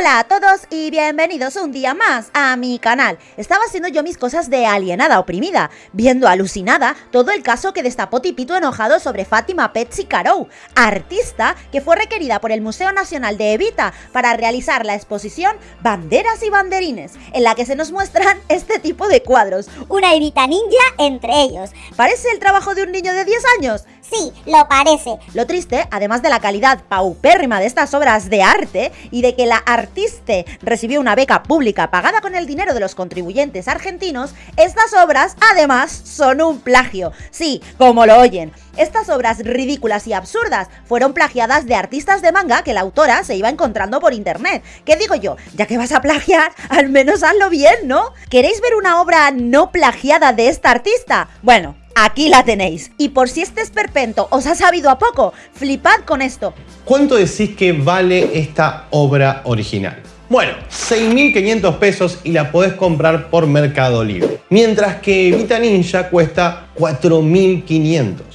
Hola a todos y bienvenidos un día más a mi canal. Estaba haciendo yo mis cosas de alienada oprimida, viendo alucinada todo el caso que destapó Tipito enojado sobre Fátima Petsy Carou, artista que fue requerida por el Museo Nacional de Evita para realizar la exposición Banderas y Banderines, en la que se nos muestran este tipo de cuadros. Una Evita ninja entre ellos. ¿Parece el trabajo de un niño de 10 años? Sí, lo parece. Lo triste, además de la calidad paupérrima de estas obras de arte y de que la recibió una beca pública pagada con el dinero de los contribuyentes argentinos, estas obras además son un plagio. Sí, como lo oyen. Estas obras ridículas y absurdas fueron plagiadas de artistas de manga que la autora se iba encontrando por internet. ¿Qué digo yo? Ya que vas a plagiar, al menos hazlo bien, ¿no? ¿Queréis ver una obra no plagiada de esta artista? Bueno, Aquí la tenéis. Y por si este esperpento os ha sabido a poco, flipad con esto. ¿Cuánto decís que vale esta obra original? Bueno, 6.500 pesos y la podés comprar por Mercado Libre. Mientras que Vita Ninja cuesta 4.500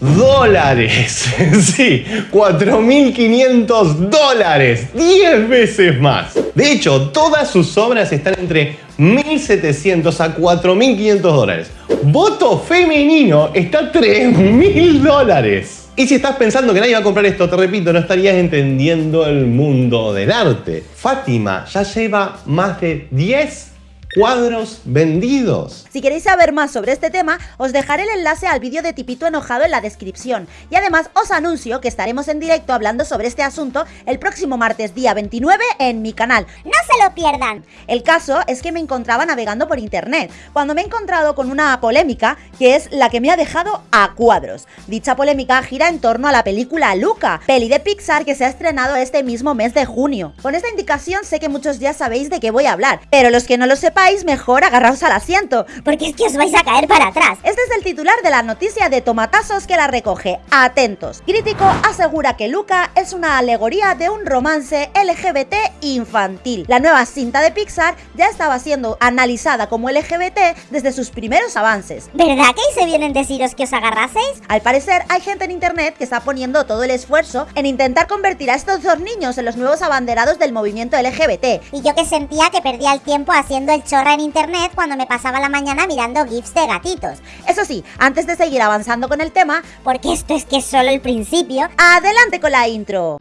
dólares. sí, 4.500 dólares. 10 veces más. De hecho, todas sus obras están entre 1.700 a 4.500 dólares. Voto femenino está a 3.000 dólares. Y si estás pensando que nadie va a comprar esto, te repito, no estarías entendiendo el mundo del arte. Fátima ya lleva más de 10 cuadros vendidos. Si queréis saber más sobre este tema, os dejaré el enlace al vídeo de Tipito enojado en la descripción. Y además os anuncio que estaremos en directo hablando sobre este asunto el próximo martes día 29 en mi canal. ¡No se lo pierdan! El caso es que me encontraba navegando por internet, cuando me he encontrado con una polémica que es la que me ha dejado a cuadros. Dicha polémica gira en torno a la película Luca, peli de Pixar que se ha estrenado este mismo mes de junio. Con esta indicación sé que muchos ya sabéis de qué voy a hablar, pero los que no lo sepan mejor agarraos al asiento. Porque es que os vais a caer para atrás. Este es el titular de la noticia de Tomatazos que la recoge. Atentos. Crítico asegura que Luca es una alegoría de un romance LGBT infantil. La nueva cinta de Pixar ya estaba siendo analizada como LGBT desde sus primeros avances. ¿Verdad que ahí se vienen deciros que os agarraseis? Al parecer hay gente en internet que está poniendo todo el esfuerzo en intentar convertir a estos dos niños en los nuevos abanderados del movimiento LGBT. Y yo que sentía que perdía el tiempo haciendo el chorra en internet cuando me pasaba la mañana mirando gifs de gatitos. Eso sí, antes de seguir avanzando con el tema, porque esto es que es solo el principio, adelante con la intro.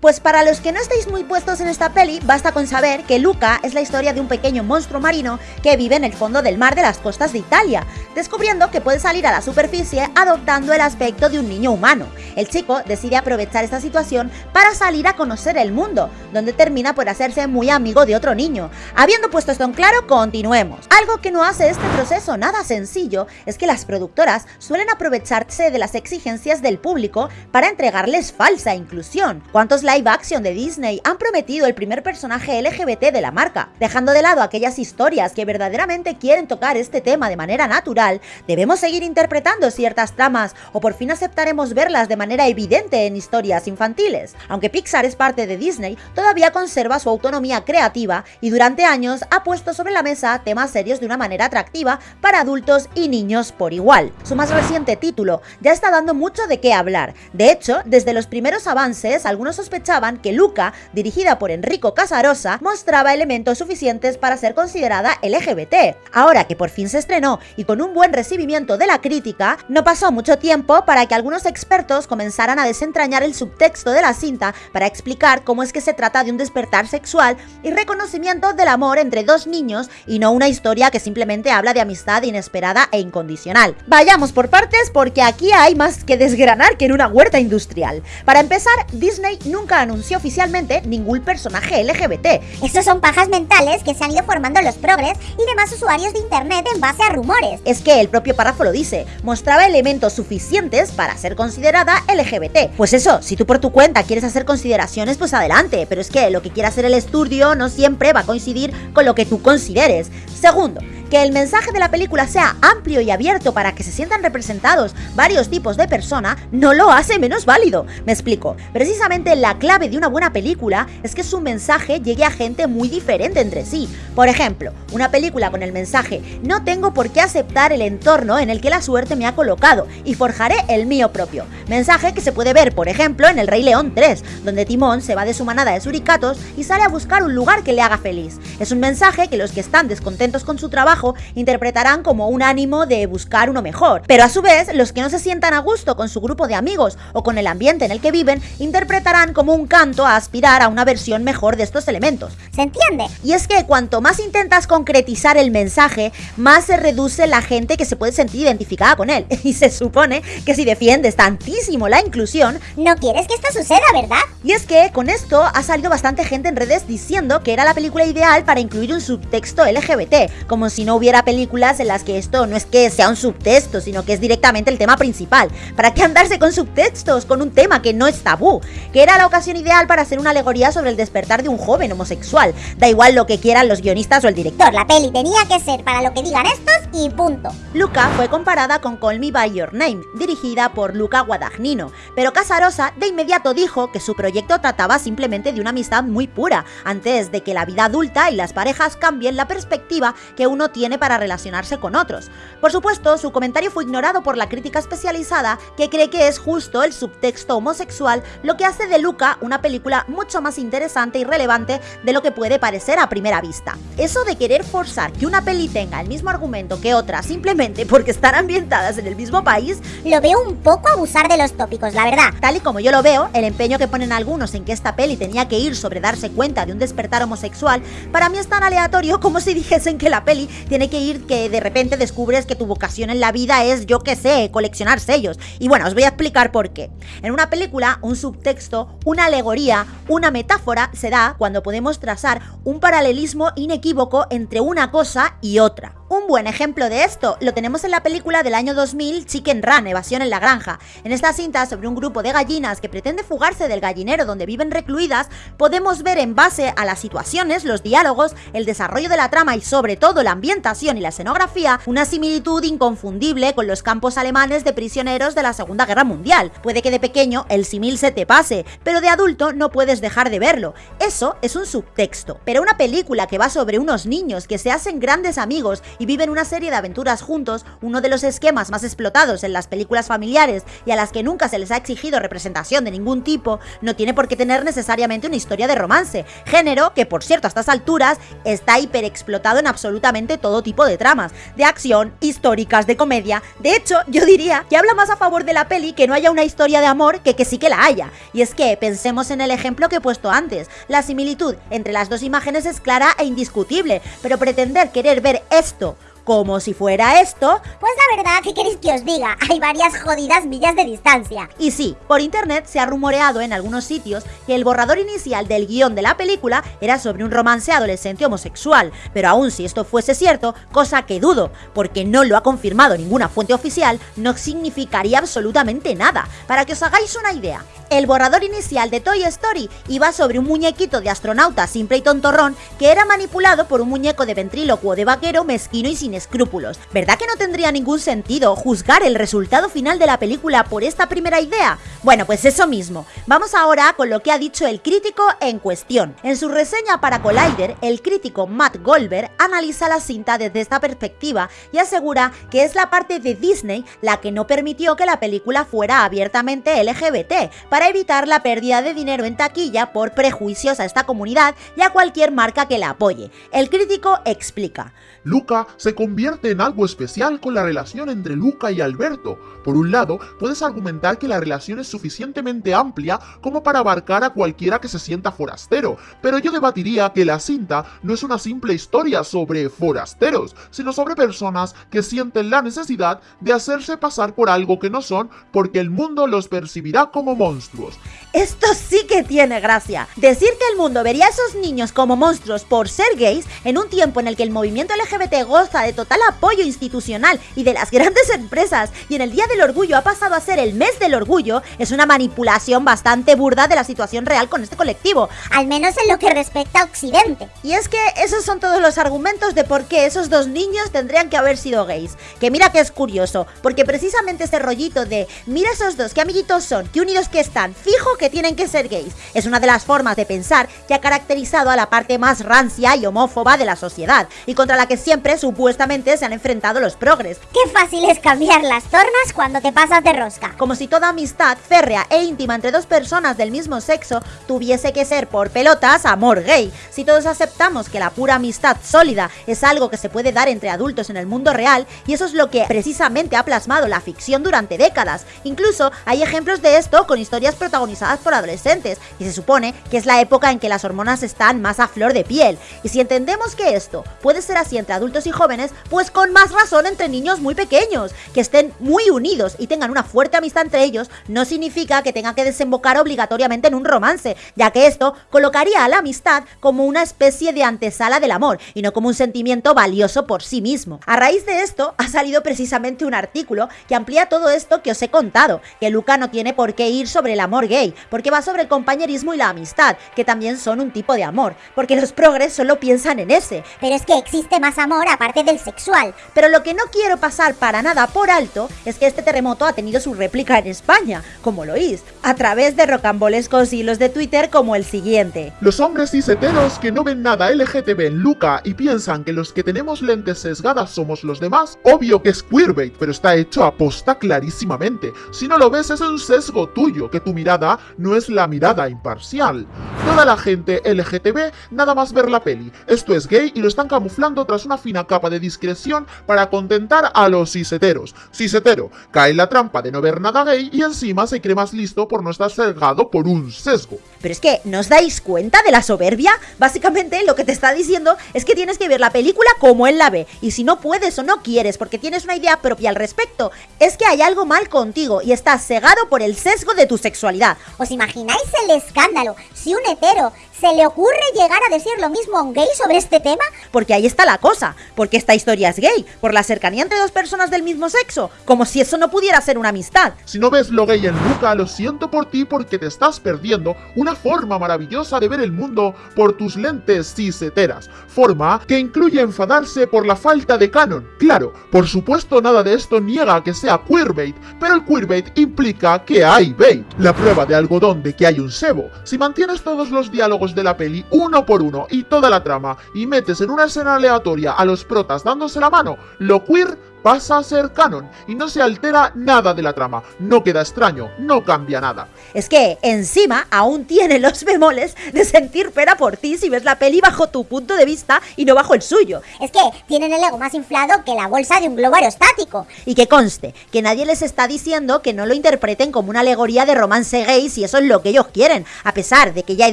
Pues para los que no estéis muy puestos en esta peli, basta con saber que Luca es la historia de un pequeño monstruo marino que vive en el fondo del mar de las costas de Italia, descubriendo que puede salir a la superficie adoptando el aspecto de un niño humano. El chico decide aprovechar esta situación para salir a conocer el mundo, donde termina por hacerse muy amigo de otro niño. Habiendo puesto esto en claro, continuemos. Algo que no hace este proceso nada sencillo es que las productoras suelen aprovecharse de las exigencias del público para entregarles falsa inclusión. ¿Cuántos live action de Disney han prometido el primer personaje LGBT de la marca. Dejando de lado aquellas historias que verdaderamente quieren tocar este tema de manera natural, debemos seguir interpretando ciertas tramas o por fin aceptaremos verlas de manera evidente en historias infantiles. Aunque Pixar es parte de Disney, todavía conserva su autonomía creativa y durante años ha puesto sobre la mesa temas serios de una manera atractiva para adultos y niños por igual. Su más reciente título ya está dando mucho de qué hablar. De hecho, desde los primeros avances, algunos sospechosos que Luca, dirigida por Enrico Casarosa, mostraba elementos suficientes para ser considerada LGBT. Ahora que por fin se estrenó y con un buen recibimiento de la crítica, no pasó mucho tiempo para que algunos expertos comenzaran a desentrañar el subtexto de la cinta para explicar cómo es que se trata de un despertar sexual y reconocimiento del amor entre dos niños y no una historia que simplemente habla de amistad inesperada e incondicional. Vayamos por partes porque aquí hay más que desgranar que en una huerta industrial. Para empezar, Disney nunca anunció oficialmente ningún personaje LGBT. Estos son pajas mentales que se han ido formando los progres y demás usuarios de internet en base a rumores. Es que el propio párrafo lo dice, mostraba elementos suficientes para ser considerada LGBT. Pues eso, si tú por tu cuenta quieres hacer consideraciones, pues adelante, pero es que lo que quiera hacer el estudio no siempre va a coincidir con lo que tú consideres. Segundo, Que el mensaje de la película sea amplio y abierto para que se sientan representados varios tipos de persona no lo hace menos válido. Me explico. Precisamente la clave de una buena película es que su mensaje llegue a gente muy diferente entre sí. Por ejemplo, una película con el mensaje no tengo por qué aceptar el entorno en el que la suerte me ha colocado y forjaré el mío propio. Mensaje que se puede ver, por ejemplo, en El Rey León 3, donde Timón se va de su manada de suricatos y sale a buscar un lugar que le haga feliz. Es un mensaje que los que están descontentos con su trabajo interpretarán como un ánimo de buscar uno mejor, pero a su vez los que no se sientan a gusto con su grupo de amigos o con el ambiente en el que viven interpretarán como un canto a aspirar a una versión mejor de estos elementos. ¿Se entiende? Y es que cuanto más intentas concretizar el mensaje, más se reduce la gente que se puede sentir identificada con él. Y se supone que si defiendes tantísimo la inclusión, no quieres que esto suceda, ¿verdad? Y es que con esto ha salido bastante gente en redes diciendo que era la película ideal para incluir un subtexto LGBT, como si no hubiera películas en las que esto no es que sea un subtexto, sino que es directamente el tema principal. ¿Para qué andarse con subtextos, con un tema que no es tabú? Que era la ocasión ideal para hacer una alegoría sobre el despertar de un joven homosexual. Da igual lo que quieran los guionistas o el director. La peli tenía que ser para lo que digan estos y punto. Luca fue comparada con Call Me By Your Name, dirigida por Luca Guadagnino, pero Casarosa de inmediato dijo que su proyecto trataba simplemente de una amistad muy pura, antes de que la vida adulta y las parejas cambien la perspectiva que uno tiene para relacionarse con otros. Por supuesto, su comentario fue ignorado por la crítica especializada, que cree que es justo el subtexto homosexual lo que hace de Luca una película mucho más interesante y relevante de lo que puede parecer a primera vista. Eso de querer forzar que una peli tenga el mismo argumento que otra simplemente porque están ambientadas en el mismo país, lo veo un poco abusar de los tópicos, la verdad. Tal y como yo lo veo, el empeño que ponen algunos en que esta peli tenía que ir sobre darse cuenta de un despertar homosexual, para mí es tan aleatorio como si dijesen que la peli tiene que ir que de repente descubres que tu vocación en la vida es, yo qué sé, coleccionar sellos. Y bueno, os voy a explicar por qué. En una película, un subtexto, una alegoría, una metáfora se da cuando podemos trazar un paralelismo inequívoco entre una cosa y otra. Un buen ejemplo de esto lo tenemos en la película del año 2000 Chicken Run, Evasión en la Granja. En esta cinta sobre un grupo de gallinas que pretende fugarse del gallinero donde viven recluidas, podemos ver en base a las situaciones, los diálogos, el desarrollo de la trama y sobre todo la ambientación y la escenografía, una similitud inconfundible con los campos alemanes de prisioneros de la Segunda Guerra Mundial. Puede que de pequeño el simil se te pase, pero de adulto no puedes dejar de verlo. Eso es un subtexto. Pero una película que va sobre unos niños que se hacen grandes amigos y viven una serie de aventuras juntos, uno de los esquemas más explotados en las películas familiares y a las que nunca se les ha exigido representación de ningún tipo, no tiene por qué tener necesariamente una historia de romance, género que por cierto a estas alturas está hiperexplotado en absolutamente todo tipo de tramas, de acción, históricas, de comedia, de hecho yo diría que habla más a favor de la peli que no haya una historia de amor que que sí que la haya, y es que pensemos en el ejemplo que he puesto antes, la similitud entre las dos imágenes es clara e indiscutible, pero pretender querer ver esto como si fuera esto, pues la verdad, ¿qué queréis que os diga? Hay varias jodidas millas de distancia. Y sí, por internet se ha rumoreado en algunos sitios que el borrador inicial del guion de la película era sobre un romance adolescente homosexual, pero aún si esto fuese cierto, cosa que dudo, porque no lo ha confirmado ninguna fuente oficial, no significaría absolutamente nada. Para que os hagáis una idea, el borrador inicial de Toy Story iba sobre un muñequito de astronauta simple y tontorrón que era manipulado por un muñeco de ventrílocuo de vaquero mezquino y sin escrúpulos. ¿Verdad que no tendría ningún sentido juzgar el resultado final de la película por esta primera idea? Bueno, pues eso mismo. Vamos ahora con lo que ha dicho el crítico en cuestión. En su reseña para Collider, el crítico Matt Goldberg analiza la cinta desde esta perspectiva y asegura que es la parte de Disney la que no permitió que la película fuera abiertamente LGBT, para evitar la pérdida de dinero en taquilla por prejuicios a esta comunidad y a cualquier marca que la apoye. El crítico explica. Luca se convierte en algo especial con la relación entre Luca y Alberto. Por un lado, puedes argumentar que la relación es suficientemente amplia como para abarcar a cualquiera que se sienta forastero, pero yo debatiría que la cinta no es una simple historia sobre forasteros, sino sobre personas que sienten la necesidad de hacerse pasar por algo que no son porque el mundo los percibirá como monstruos. Esto sí que tiene gracia. Decir que el mundo vería a esos niños como monstruos por ser gays en un tiempo en el que el movimiento LGBT goza de total apoyo institucional y de las grandes empresas y en el Día del Orgullo ha pasado a ser el mes del orgullo es una manipulación bastante burda de la situación real con este colectivo. Al menos en lo que respecta a Occidente. Y es que esos son todos los argumentos de por qué esos dos niños tendrían que haber sido gays. Que mira que es curioso, porque precisamente ese rollito de mira esos dos, qué amiguitos son, qué unidos que están, fijo que tienen que ser gays, es una de las formas de pensar que ha caracterizado a la parte más rancia y homófoba de la sociedad, y contra la que siempre supuestamente se han enfrentado los progres. Qué fácil es cambiar las tornas cuando te pasas de rosca. Como si toda amistad férrea e íntima entre dos personas del mismo sexo tuviese que ser por pelotas amor gay. Si todos aceptamos que la pura amistad sólida es algo que se puede dar entre adultos en el mundo real, y eso es lo que precisamente ha plasmado la ficción durante décadas. Incluso hay ejemplos de esto con historias protagonizadas por adolescentes, y se supone que es la época en que las hormonas están más a flor de piel. Y si entendemos que esto puede ser así entre adultos y jóvenes, pues con más razón entre niños muy pequeños, que estén muy unidos y tengan una fuerte amistad entre ellos, no significa que tenga que desembocar obligatoriamente en un romance, ya que esto colocaría a la amistad como una especie de antesala del amor y no como un sentimiento valioso por sí mismo. A raíz de esto ha salido precisamente un artículo que amplía todo esto que os he contado, que Luca no tiene por qué ir sobre el amor gay, porque va sobre el compañerismo y la amistad, que también son un tipo de amor, porque los progres solo piensan en ese. Pero es que existe más amor aparte del sexual. Pero lo que no quiero pasar para nada por alto es que este terremoto ha tenido su réplica en España, como lo oís, a través de rocambolescos hilos de Twitter como el siguiente. Los hombres ciseteros que no ven nada LGTB en Luca y piensan que los que tenemos lentes sesgadas somos los demás, obvio que es queerbait, pero está hecho a posta clarísimamente. Si no lo ves es un sesgo tuyo, que tu mirada no es la mirada imparcial. Toda la gente LGTB nada más ver la peli. Esto es gay y lo están camuflando tras una fina capa de discreción para contentar a los ciseteros. Cisetero, cae en la trampa de no ver nada gay y encima se cree más listo por no estar sesgado por un sesgo. Pero es que, ¿no os dais cuenta de la soberbia? Básicamente lo que te está diciendo es que tienes que ver la película como él la ve. Y si no puedes o no quieres porque tienes una idea propia al respecto, es que hay algo mal contigo y estás cegado por el sesgo de tu sexualidad. ¿Os imagináis el escándalo si un hetero se le ocurre llegar a decir lo mismo a un gay sobre este tema? Porque ahí está la cosa, porque esta historia es gay, por la cercanía entre dos personas del mismo sexo, como si eso no pudiera ser una amistad. Si no ves lo gay en Luca, lo siento por ti porque te estás perdiendo una forma maravillosa de ver el mundo por tus lentes ciseteras. Forma que incluye enfadarse por la falta de canon. Claro, por supuesto nada de esto niega que sea queerbait, pero el queerbait implica que hay bait. La prueba de algodón de que hay un sebo. Si mantienes todos los diálogos de la peli uno por uno y toda la trama y metes en una escena aleatoria a los protas dándose la mano, lo queer pasa a ser canon y no se altera nada de la trama, no queda extraño, no cambia nada. Es que encima aún tiene los bemoles de sentir pena por ti si ves la peli bajo tu punto de vista y no bajo el suyo. Es que tienen el ego más inflado que la bolsa de un globo aerostático. Y que conste, que nadie les está diciendo que no lo interpreten como una alegoría de romance gay si eso es lo que ellos quieren, a pesar de que ya he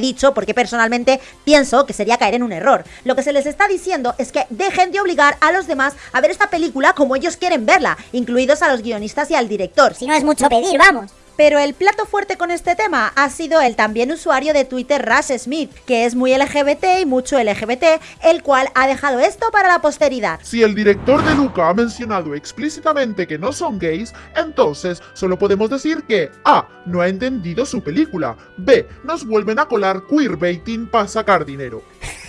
dicho porque personalmente pienso que sería caer en un error. Lo que se les está diciendo es que dejen de obligar a los demás a ver esta película como ellos quieren verla, incluidos a los guionistas y al director. Si no es mucho pedir, vamos. Pero el plato fuerte con este tema ha sido el también usuario de Twitter Russ Smith, que es muy LGBT y mucho LGBT, el cual ha dejado esto para la posteridad. Si el director de Luca ha mencionado explícitamente que no son gays, entonces solo podemos decir que A. no ha entendido su película, B. nos vuelven a colar queerbaiting para sacar dinero.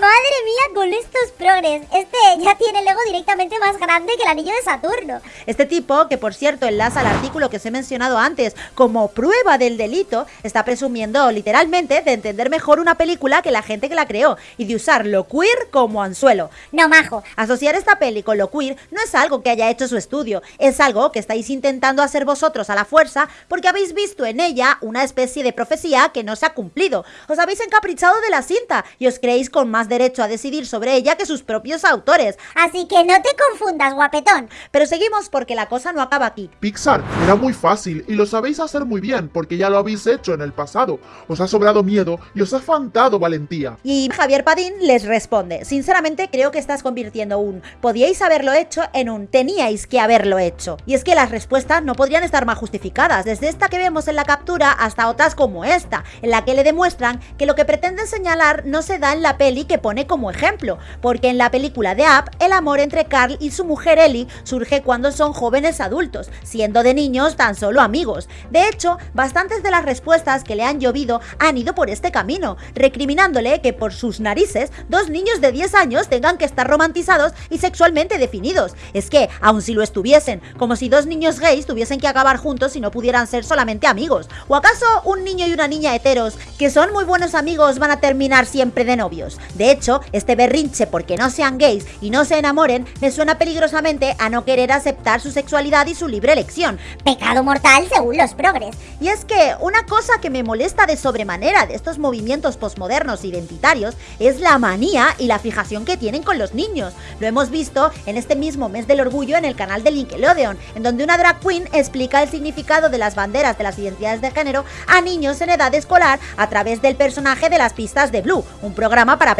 Madre mía con estos progres. Este ya tiene el ego directamente más grande que el anillo de Saturno. Este tipo, que por cierto enlaza al artículo que os he mencionado antes como prueba del delito, está presumiendo literalmente de entender mejor una película que la gente que la creó y de usar lo queer como anzuelo. No, majo. Asociar esta peli con lo queer no es algo que haya hecho su estudio, es algo que estáis intentando hacer vosotros a la fuerza porque habéis visto en ella una especie de profecía que no se ha cumplido. Os habéis encaprichado de la cinta y os creéis con más derecho a decidir sobre ella que sus propios autores. Así que no te confundas, guapetón. Pero seguimos porque la cosa no acaba aquí. Pixar era muy fácil y lo sabéis hacer muy bien porque ya lo habéis hecho en el pasado. Os ha sobrado miedo y os ha faltado valentía. Y Javier Padín les responde, sinceramente creo que estás convirtiendo un podíais haberlo hecho en un teníais que haberlo hecho. Y es que las respuestas no podrían estar más justificadas, desde esta que vemos en la captura hasta otras como esta, en la que le demuestran que lo que pretenden señalar no se da en la peli que pone como ejemplo, porque en la película de Up, el amor entre Carl y su mujer Ellie surge cuando son jóvenes adultos, siendo de niños tan solo amigos. De hecho, bastantes de las respuestas que le han llovido han ido por este camino, recriminándole que por sus narices dos niños de 10 años tengan que estar romantizados y sexualmente definidos. Es que, aun si lo estuviesen, como si dos niños gays tuviesen que acabar juntos y no pudieran ser solamente amigos. ¿O acaso un niño y una niña heteros, que son muy buenos amigos, van a terminar siempre de novios? De hecho, este berrinche porque no sean gays y no se enamoren me suena peligrosamente a no querer aceptar su sexualidad y su libre elección. Pecado mortal según los progres. Y es que una cosa que me molesta de sobremanera de estos movimientos posmodernos identitarios es la manía y la fijación que tienen con los niños. Lo hemos visto en este mismo mes del orgullo en el canal de Nickelodeon, en donde una drag queen explica el significado de las banderas de las identidades de género a niños en edad escolar a través del personaje de las pistas de Blue, un programa para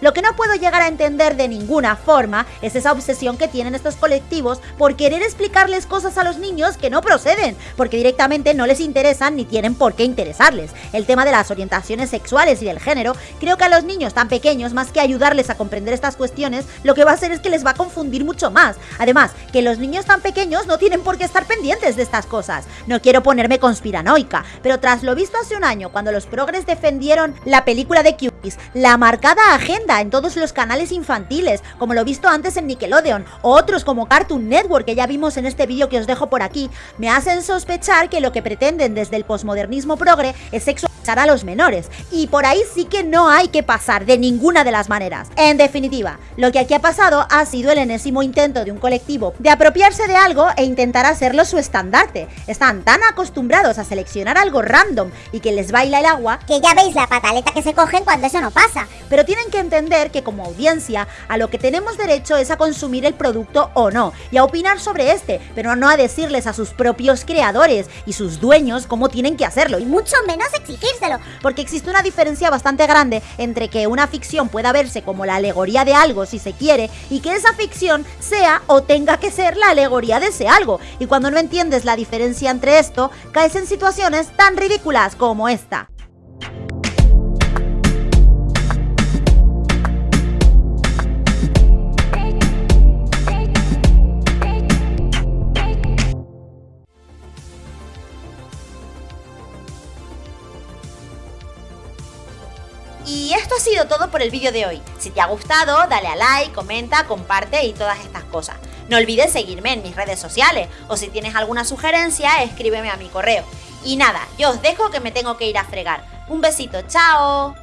Lo que no puedo llegar a entender de ninguna forma es esa obsesión que tienen estos colectivos por querer explicarles cosas a los niños que no proceden, porque directamente no les interesan ni tienen por qué interesarles. El tema de las orientaciones sexuales y del género, creo que a los niños tan pequeños, más que ayudarles a comprender estas cuestiones, lo que va a hacer es que les va a confundir mucho más. Además, que los niños tan pequeños no tienen por qué estar pendientes de estas cosas. No quiero ponerme conspiranoica, pero tras lo visto hace un año, cuando los progres defendieron la película de Cuties, la marcada agenda en todos los canales infantiles, como lo visto antes en Nickelodeon, o otros como Cartoon Network, que ya vimos en este vídeo que os dejo por aquí, me hacen sospechar que lo que pretenden desde el posmodernismo progre es sexualizar a los menores, y por ahí sí que no hay que pasar de ninguna de las maneras. En definitiva, lo que aquí ha pasado ha sido el enésimo intento de un colectivo de apropiarse de algo e intentar hacerlo su estandarte. Están tan acostumbrados a seleccionar algo random y que les baila el agua Que ya veis la pataleta que se cogen cuando eso no pasa. pero tienen que entender que como audiencia a lo que tenemos derecho es a consumir el producto o no y a opinar sobre este, pero no a decirles a sus propios creadores y sus dueños cómo tienen que hacerlo. Y mucho menos porque existe una diferencia bastante grande entre que una ficción pueda verse como la alegoría de algo si se quiere y que esa ficción sea o tenga que ser la alegoría de ese algo. Y cuando no entiendes la diferencia entre esto, caes en situaciones tan ridículas como esta. Todo por el vídeo de hoy. Si te ha gustado, dale a like, comenta, comparte y todas estas cosas. No olvides seguirme en mis redes sociales o si tienes alguna sugerencia, escríbeme a mi correo. Y nada, yo os dejo que me tengo que ir a fregar. Un besito, chao.